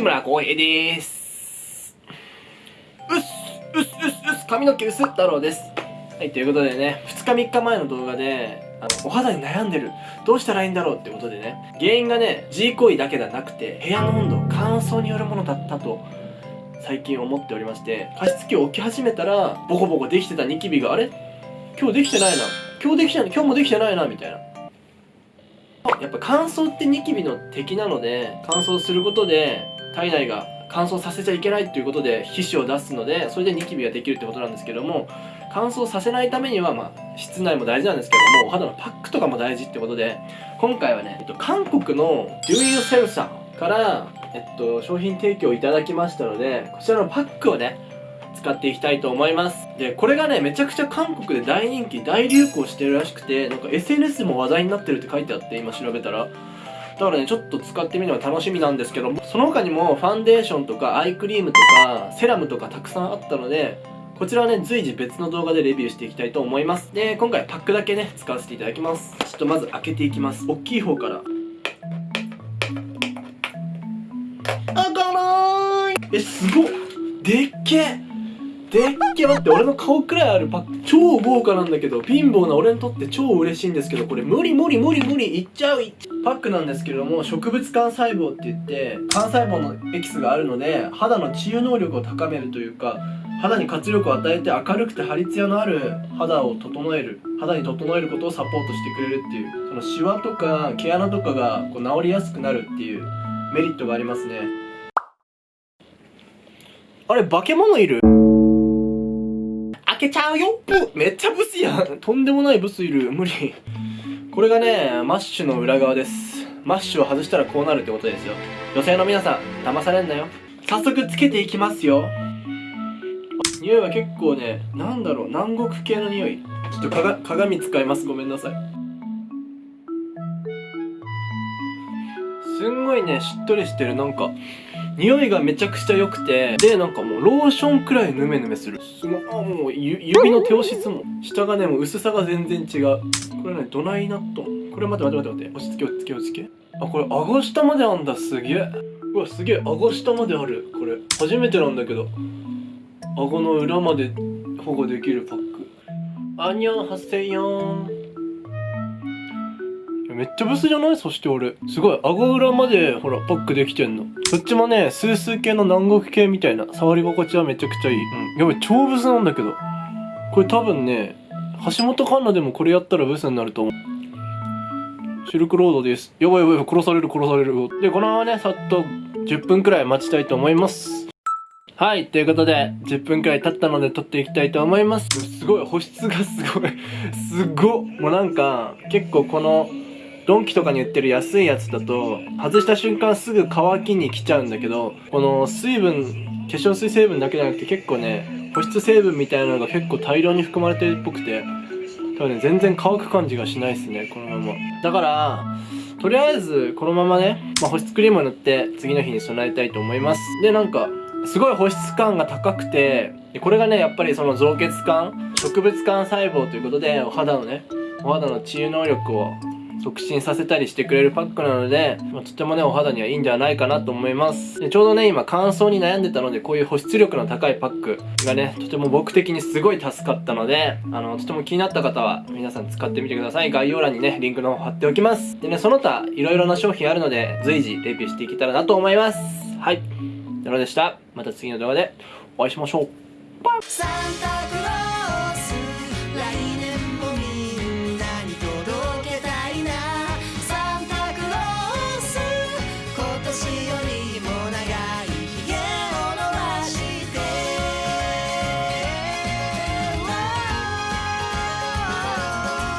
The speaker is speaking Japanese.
西村浩平です。うっすうっすうっすうっす髪の毛薄太郎です。はいということでね2日3日前の動画であのお肌に悩んでる。どうしたらいいんだろうってことでね原因がね G 行為だけではなくて部屋の温度乾燥によるものだったと最近思っておりまして加湿器を置き始めたらボコボコできてたニキビがあれ？今日できてないな。今日できてない今日もできてないなみたいな。やっぱ乾燥ってニキビの敵なので乾燥することで体内が乾燥させちゃいけないっていうことで皮脂を出すのでそれでニキビができるってことなんですけども乾燥させないためには、まあ、室内も大事なんですけどもお肌のパックとかも大事ってことで今回はね、えっと、韓国の Do You Sell さんからえっと、商品提供いただきましたので、こちらのパックをね、使っていきたいと思います。で、これがね、めちゃくちゃ韓国で大人気、大流行してるらしくて、なんか SNS も話題になってるって書いてあって、今調べたら。だからね、ちょっと使ってみるのが楽しみなんですけども、その他にもファンデーションとかアイクリームとかセラムとかたくさんあったので、こちらはね、随時別の動画でレビューしていきたいと思います。で、今回パックだけね、使わせていただきます。ちょっとまず開けていきます。大きい方から。開かないえすごっでっけでっけ待って俺の顔くらいあるパック超豪華なんだけど貧乏な俺にとって超嬉しいんですけどこれ無理無理無理無理いっちゃういっちゃうパックなんですけれども植物幹細胞って言って幹細胞のエキスがあるので肌の治癒能力を高めるというか肌に活力を与えて明るくて張り艶のある肌を整える肌に整えることをサポートしてくれるっていうそのシワとか毛穴とかがこう治りやすくなるっていうメリットがありますね。あれ、化け物いる？開けちゃうよ。めっちゃブスやん。とんでもないブスいる。無理。これがね、マッシュの裏側です。マッシュを外したらこうなるってことですよ。女性の皆さん、騙されんなよ。早速つけていきますよ。匂いは結構ね、なんだろう、南国系の匂い。ちょっとかが鏡使います。ごめんなさい。すんごいね、しっとりしてる。なんか、匂いがめちゃくちゃ良くて、で、なんかもうローションくらいヌメヌメする。すごい、あ、もう指の手押し質も、下がね、もう薄さが全然違う。これね、ドライナット。これ待って待って待って待って。落ち着け落ち着け落ち着け。あ、これ顎下まであんだ、すげえ。うわ、すげえ、顎下まである。これ、初めてなんだけど。顎の裏まで保護できるパック。アニョン、ハセヨン。めっちゃブスじゃない？そして俺。すごい、顎裏まで、ほら、パックできてんの。そっちもね、スースー系の南国系みたいな、触り心地はめちゃくちゃいい。うん。やばい、超ブスなんだけど。これ多分ね、橋本環奈でもこれやったらブスになると思う。シルクロードです。やばいやばい、殺される殺される。で、このままね、さっと10分くらい待ちたいと思います。はい、ということで、10分くらい経ったので撮っていきたいと思います。すごい、保湿がすごい。すごっ。もうなんか、結構この、ドンキとかに売ってる安いやつだと外した瞬間すぐ乾きに来ちゃうんだけどこの水分化粧水成分だけじゃなくて結構ね保湿成分みたいなのが結構大量に含まれてるっぽくて多分ね全然乾く感じがしないですねこのまま。だからとりあえずこのままね、まあ、保湿クリームを塗って次の日に備えたいと思います。でなんかすごい保湿感が高くてこれがねやっぱりその造血感植物幹細胞ということでお肌のねお肌の治癒能力を促進させたりしてくれるパックなので、まあ、とてもね、お肌にはいいんではないかなと思います。でちょうどね、今乾燥に悩んでたので、こういう保湿力の高いパックがね、とても僕的にすごい助かったので、あの、とても気になった方は、皆さん使ってみてください。概要欄にね、リンクの方貼っておきます。でね、その他、いろいろな商品あるので、随時レビューしていけたらなと思います。はい。なのでした。また次の動画でお会いしましょう。バイ